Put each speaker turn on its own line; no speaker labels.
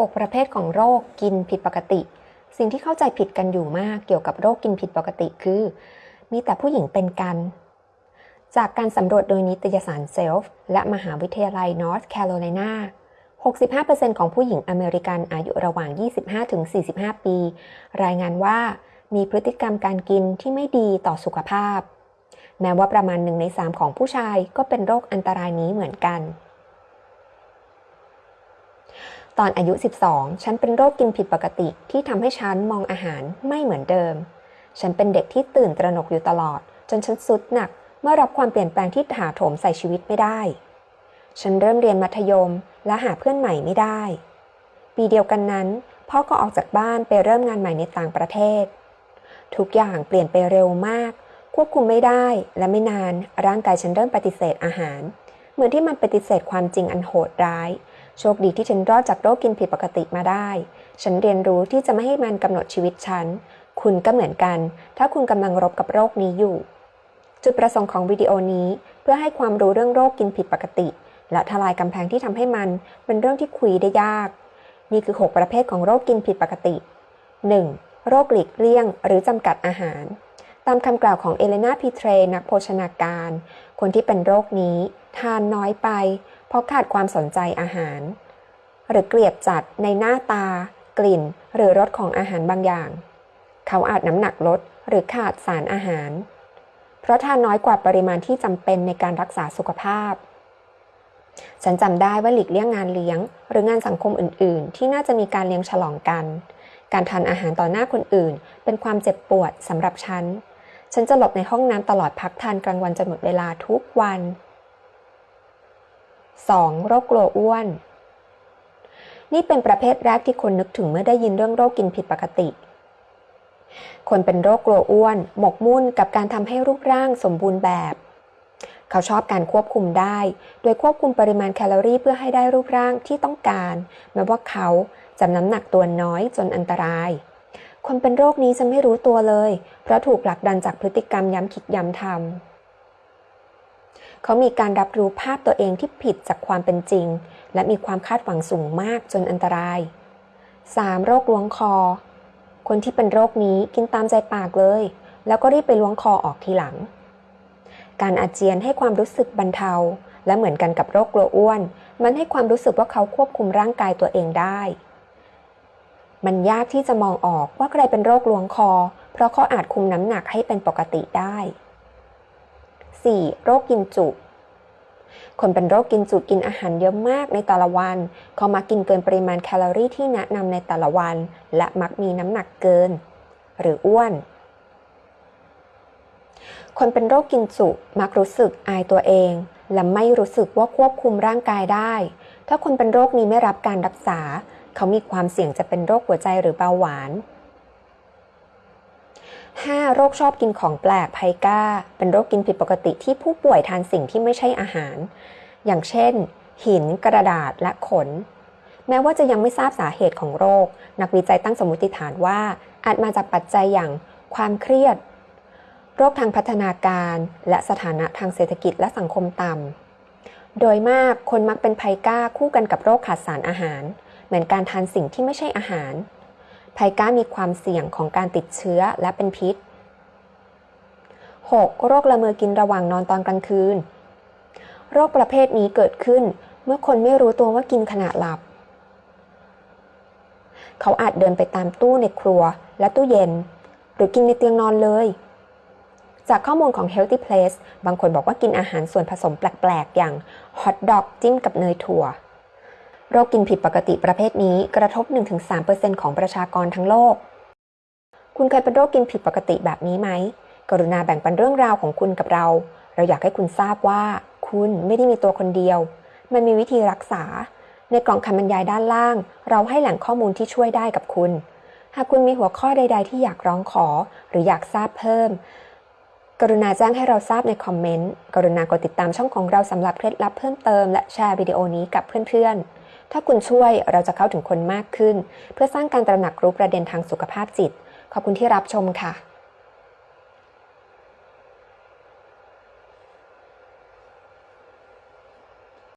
6 ประเภทของโรคกินผิดปกติ สิ่งที่เข้าใจผิดกันอยู่มากเกี่ยวกับโรคกินผิดปกติคือ มีแต่ผู้หญิงเป็นกัน จากการสำรวจโดยนิตยสาร Self และมหาวิทยาลัยนอร์ทแคโรไลนา65%ของผู้หญิงอเมริกันอายุระหว่าง 25-45 ปี รายงานว่ามีพฤติกรรมการกินที่ไม่ดีต่อสุขภาพ แม้ว่าประมาณหนึ่งในสามของผู้ชายก็เป็นโรคอันตรายนี้เหมือนกัน ตอนอายุ 12 ฉันเป็นโรคกินผิดปกติที่ทำให้ฉันมองอาหารไม่เหมือนเดิม ฉันเป็นเด็กที่ตื่นตระหนกอยู่ตลอด จนฉันสุดหนักเมื่อรับความเปลี่ยนแปลงที่ถาโถมใส่ชีวิตไม่ได้ ฉันเริ่มเรียนมัธยมและหาเพื่อนใหม่ไม่ได้ ปีเดียวกันนั้น พ่อก็ออกจากบ้านไปเริ่มงานใหม่ในต่างประเทศ ทุกอย่างเปลี่ยนไปเร็วมาก ควบคุมไม่ได้และไม่นานร่างกายฉันเริ่มปฏิเสธอาหาร เหมือนที่มันปฏิเสธความจริงอันโหดร้าย โชคดีที่ฉันรอดจากโรคกินผิดปกติมาได้ ฉันเรียนรู้ที่จะไม่ให้มันกำหนดชีวิตฉัน คุณก็เหมือนกัน ถ้าคุณกำลังรบกับโรคนี้อยู่ จุดประสงค์ของวิดีโอนี้ เพื่อให้ความรู้เรื่องโรคกินผิดปกติ และทลายกำแพงที่ทำให้มันเป็นเรื่องที่คุยได้ยาก นี่คือ 6 ประเภทของโรคกินผิดปกติ 1. โรคหลีกเลี่ยง หรือจำกัดอาหาร ตามคำกล่าวของเอเลนาพีเทรนักโภชนาการ คนที่เป็นโรคนี้ ทานน้อยไป เพราะขาดความสนใจอาหาร หรือเกลียดจัดในหน้าตา กลิ่น หรือรสของอาหารบางอย่าง เขาอาจน้ำหนักลดหรือขาดสารอาหาร เพราะทานน้อยกว่าปริมาณที่จำเป็นในการรักษาสุขภาพ ฉันจำได้ว่าหลีกเลี่ยงงานเลี้ยง หรืองานสังคมอื่น ๆ ที่น่าจะมีการเลี้ยงฉลองกัน การทานอาหารต่อหน้าคนอื่น เป็นความเจ็บปวดสำหรับฉันฉันจะหลบในห้องน้ำตลอดพักทานกลางวันจนหมดเวลาทุกวัน 2. โรคกลัวอ้วน นี่เป็นประเภทแรกที่คนนึกถึงเมื่อได้ยินเรื่องโรคกินผิดปกติ คนเป็นโรคกลัวอ้วน หมกมุ่นกับการทำให้รูปร่างสมบูรณ์แบบ เขาชอบการควบคุมได้ โดยควบคุมปริมาณแคลอรี่เพื่อให้ได้รูปร่างที่ต้องการ แม้ว่าเขาจะน้ำหนักตัวน้อยจนอันตราย คนเป็นโรคนี้จะไม่รู้ตัวเลย เพราะถูกผลักดันจากพฤติกรรมย้ำคิดย้ำทำ เขามีการรับรู้ภาพตัวเองที่ผิดจากความเป็นจริง และมีความคาดหวังสูงมากจนอันตราย 3. โรคล้วงคอ คนที่เป็นโรคนี้กินตามใจปากเลย แล้วก็รีบไปล้วงคอออกทีหลัง การอาเจียนให้ความรู้สึกบรรเทา และเหมือนกันกับโรคกลัวอ้วน มันให้ความรู้สึกว่าเขาควบคุมร่างกายตัวเองได้ มันยากที่จะมองออกว่าใครเป็นโรคล้วงคอ เพราะเขาอาจคุมน้ำหนักให้เป็นปกติได้ 4. โรคกินจุ คนเป็นโรคกินจุกินอาหารเยอะมากในแต่ละวัน เขามักกินเกินปริมาณแคลอรี่ที่แนะนำในแต่ละวัน และมักมีน้ำหนักเกิน หรืออ้วน คนเป็นโรคกินจุมักรู้สึกอายตัวเอง และไม่รู้สึกว่าควบคุมร่างกายได้ ถ้าคนเป็นโรคนี้ไม่รับการรักษา เขามีความเสี่ยงจะเป็นโรคหัวใจหรือเบาหวาน 5. โรคชอบกินของแปลกไพก้า เป็นโรคกินผิดปกติที่ผู้ป่วยทานสิ่งที่ไม่ใช่อาหาร อย่างเช่น หิน กระดาษและขน แม้ว่าจะยังไม่ทราบสาเหตุของโรค นักวิจัยตั้งสมมติฐานว่า อาจมาจากปัจจัยอย่างความเครียด โรคทางพัฒนาการ และสถานะทางเศรษฐกิจและสังคมต่ำโดยมากคนมักเป็นไพก้าคู่กันกับโรคขาดสารอาหาร เหมือนการทานสิ่งที่ไม่ใช่อาหาร ไพก้ามีความเสี่ยงของการติดเชื้อและเป็นพิษ 6. โรคละเมอกินระหว่างนอนตอนกลางคืน โรคประเภทนี้เกิดขึ้นเมื่อคนไม่รู้ตัวว่ากินขณะหลับ เขาอาจเดินไปตามตู้ในครัวและตู้เย็น หรือกินในเตียงนอนเลย จากข้อมูลของ Healthy Place บางคนบอกว่ากินอาหารส่วนผสมแปลก ๆ อย่างฮอทดอกจิ้มกับเนยถั่ว โรคกินผิดปกติประเภทนี้กระทบ 1-3%ของประชากรทั้งโลก คุณเคยเป็นโรคกินผิดปกติแบบนี้ไหม กรุณาแบ่งปันเรื่องราวของคุณกับเรา เราอยากให้คุณทราบว่า คุณไม่ได้มีตัวคนเดียว มันมีวิธีรักษา ในกล่องคำบรรยายด้านล่าง เราให้แหล่งข้อมูลที่ช่วยได้กับคุณ หากคุณมีหัวข้อใด ๆ ที่อยากร้องขอ หรืออยากทราบเพิ่ม กรุณาแจ้งให้เราทราบในคอมเมนต์ กรุณากดติดตามช่องของเราสำหรับเคล็ดลับเพิ่มเติมและแชร์วิดีโอนี้กับเพื่อนๆ ถ้าคุณช่วยเราจะเข้าถึงคนมากขึ้น เพื่อสร้างการตระหนักรู้ประเด็นทางสุขภาพจิต ขอบคุณที่รับชมค่ะ